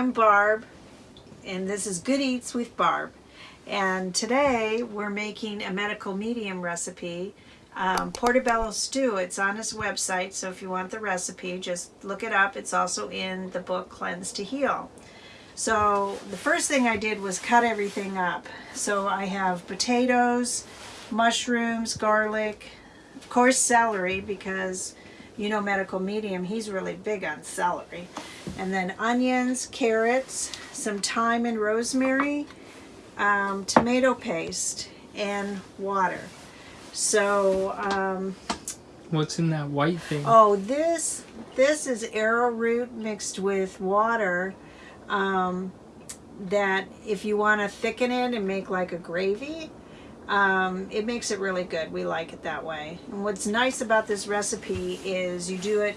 I'm Barb, and this is Good Eats with Barb. And today we're making a medical medium recipe, um, portobello stew. It's on his website, so if you want the recipe, just look it up. It's also in the book Cleanse to Heal. So the first thing I did was cut everything up. So I have potatoes, mushrooms, garlic, of course celery because you know medical medium, he's really big on celery. And then onions, carrots, some thyme and rosemary, um, tomato paste, and water. So, um, What's in that white thing? oh, this this is arrowroot mixed with water. Um, that if you want to thicken it and make like a gravy, um, it makes it really good. We like it that way. And what's nice about this recipe is you do it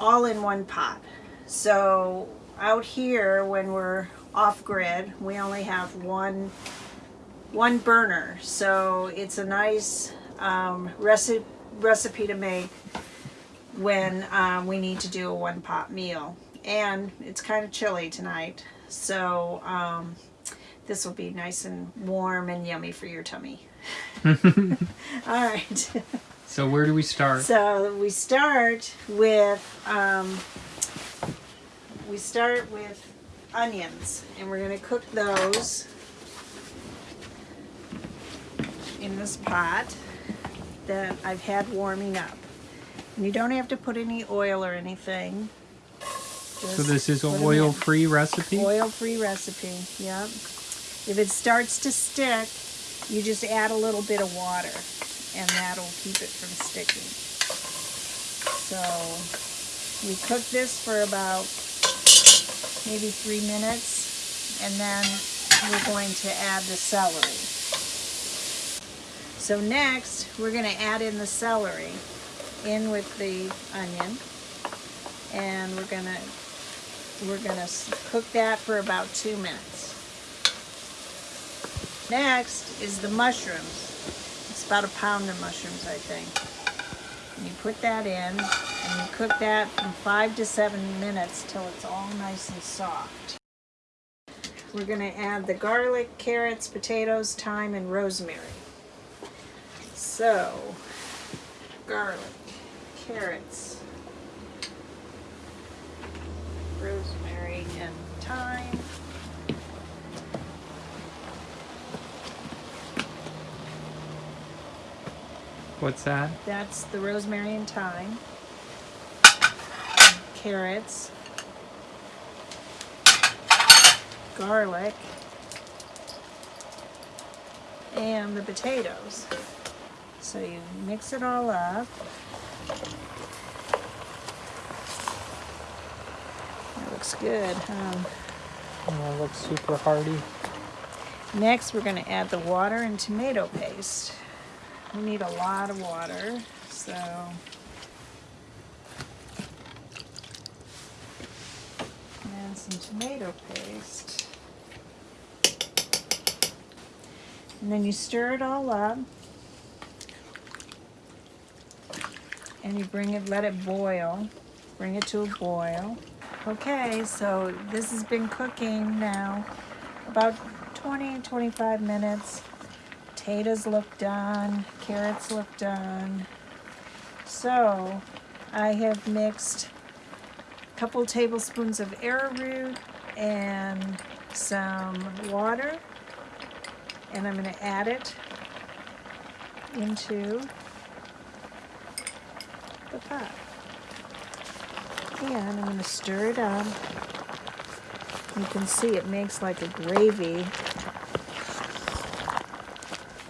all in one pot. So out here when we're off grid, we only have one one burner. So it's a nice um, recipe recipe to make when um, we need to do a one pot meal. And it's kind of chilly tonight. So um, this will be nice and warm and yummy for your tummy. All right. So where do we start? So we start with um, we start with onions, and we're going to cook those in this pot that I've had warming up. And you don't have to put any oil or anything. So this is Just an oil-free recipe? Oil-free recipe, yep. If it starts to stick, you just add a little bit of water and that'll keep it from sticking. So we cook this for about maybe three minutes and then we're going to add the celery. So next, we're going to add in the celery in with the onion and we're going to we're going to cook that for about two minutes. Next is the mushrooms. It's about a pound of mushrooms, I think. And you put that in and you cook that from five to seven minutes till it's all nice and soft. We're going to add the garlic, carrots, potatoes, thyme, and rosemary. So, garlic, carrots, rosemary and thyme. What's that? That's the rosemary and thyme. Carrots. Garlic. And the potatoes. So you mix it all up. That looks good, huh? Oh, it looks super hearty. Next, we're going to add the water and tomato paste. We need a lot of water, so and some tomato paste. And then you stir it all up. And you bring it, let it boil. Bring it to a boil. Okay, so this has been cooking now about 20, 25 minutes. Potatoes look done, carrots look done. So I have mixed couple tablespoons of arrowroot and some water and I'm going to add it into the pot. And I'm going to stir it up. You can see it makes like a gravy.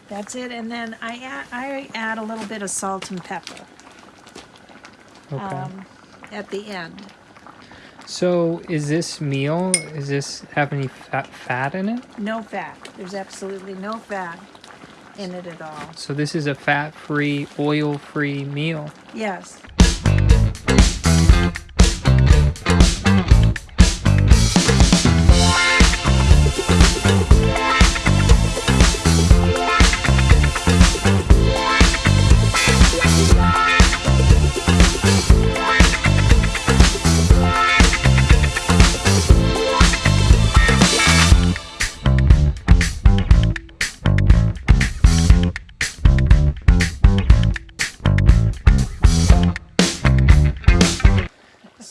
That's it, and then I add, I add a little bit of salt and pepper Okay. um, at the end. So is this meal, is this have any fat, fat in it? No fat. There's absolutely no fat in it at all. So this is a fat-free, oil-free meal. Yes.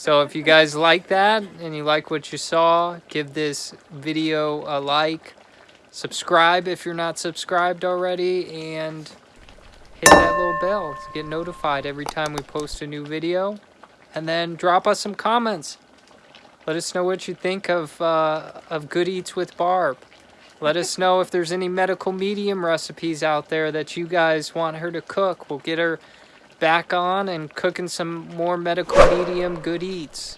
So if you guys like that and you like what you saw, give this video a like. Subscribe if you're not subscribed already and hit that little bell to get notified every time we post a new video. And then drop us some comments. Let us know what you think of uh, of Good Eats with Barb. Let us know if there's any medical medium recipes out there that you guys want her to cook. We'll get her back on and cooking some more medical medium good eats.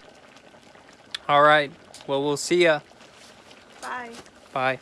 All right. Well, we'll see ya. Bye. Bye.